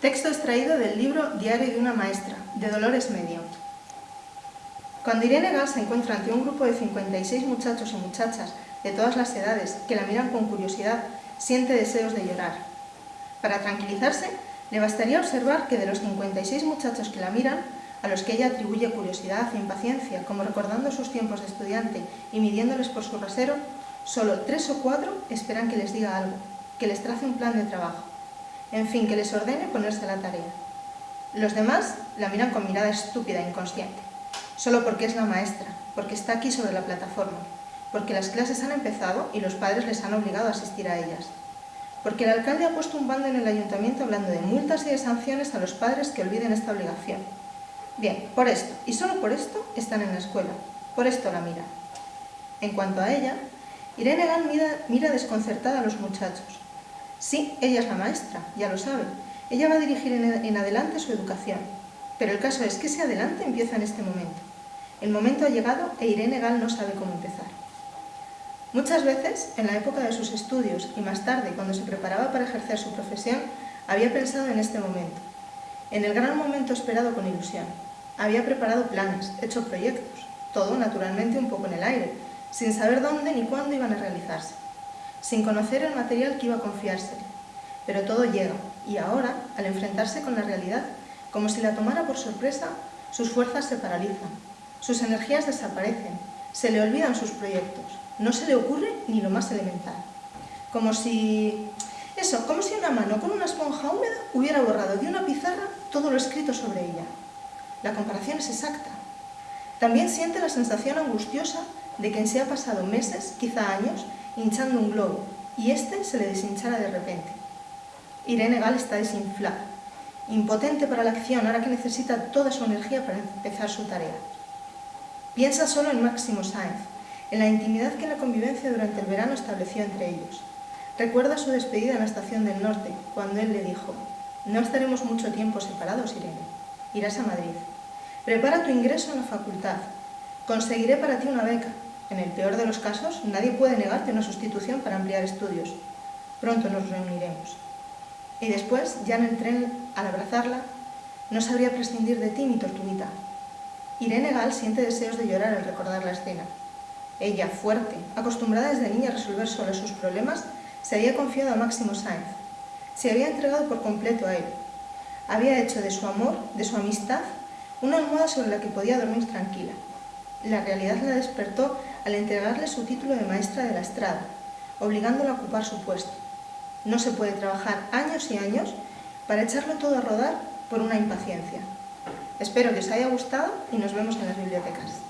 Texto extraído del libro Diario de una maestra, de Dolores Medio. Cuando Irene Gas se encuentra ante un grupo de 56 muchachos y muchachas de todas las edades que la miran con curiosidad, siente deseos de llorar. Para tranquilizarse, le bastaría observar que de los 56 muchachos que la miran, a los que ella atribuye curiosidad e impaciencia, como recordando sus tiempos de estudiante y midiéndoles por su rasero, solo tres o cuatro esperan que les diga algo, que les trace un plan de trabajo, en fin, que les ordene ponerse a la tarea. Los demás la miran con mirada estúpida e inconsciente, solo porque es la maestra, porque está aquí sobre la plataforma, porque las clases han empezado y los padres les han obligado a asistir a ellas, porque el alcalde ha puesto un bando en el ayuntamiento hablando de multas y de sanciones a los padres que olviden esta obligación. Bien, por esto, y solo por esto, están en la escuela, por esto la mira. En cuanto a ella, Irene mira, mira desconcertada a los muchachos. Sí, ella es la maestra, ya lo sabe. Ella va a dirigir en, adelante su educación. Pero el caso es que ese adelante empieza en este momento. El momento ha llegado e Irene Gal no sabe cómo empezar. Muchas veces, en la época de sus estudios y más tarde, cuando se preparaba para ejercer su profesión, había pensado en este momento, en el gran momento esperado con ilusión. Había preparado planes, hecho proyectos, todo naturalmente un poco en el aire, sin saber dónde ni cuándo iban a realizarse sin conocer el material que iba a confiársele. Pero todo llega, y ahora, al enfrentarse con la realidad, como si la tomara por sorpresa, sus fuerzas se paralizan, sus energías desaparecen, se le olvidan sus proyectos, no se le ocurre ni lo más elemental. Como si... Eso, como si una mano con una esponja húmeda hubiera borrado de una pizarra todo lo escrito sobre ella. La comparación es exacta. También siente la sensación angustiosa de quien se ha pasado meses, quizá años, hinchando un globo, y éste se le deshinchara de repente. Irene Gal está desinflada, impotente para la acción, ahora que necesita toda su energía para empezar su tarea. Piensa solo en Máximo Sáenz, en la intimidad que la convivencia durante el verano estableció entre ellos. Recuerda su despedida en la estación del norte, cuando él le dijo, no estaremos mucho tiempo separados, Irene. Irás a Madrid. Prepara tu ingreso en la facultad. Conseguiré para ti una beca. En el peor de los casos, nadie puede negarte una sustitución para ampliar estudios. Pronto nos reuniremos. Y después, ya en el tren, al abrazarla, no sabría prescindir de ti, mi tortuguita. Irene Gal siente deseos de llorar al recordar la escena. Ella, fuerte, acostumbrada desde niña a resolver sola sus problemas, se había confiado a Máximo Sáenz. Se había entregado por completo a él. Había hecho de su amor, de su amistad, una almohada sobre la que podía dormir tranquila. La realidad la despertó al entregarle su título de maestra de la estrada, obligándola a ocupar su puesto. No se puede trabajar años y años para echarlo todo a rodar por una impaciencia. Espero que os haya gustado y nos vemos en las bibliotecas.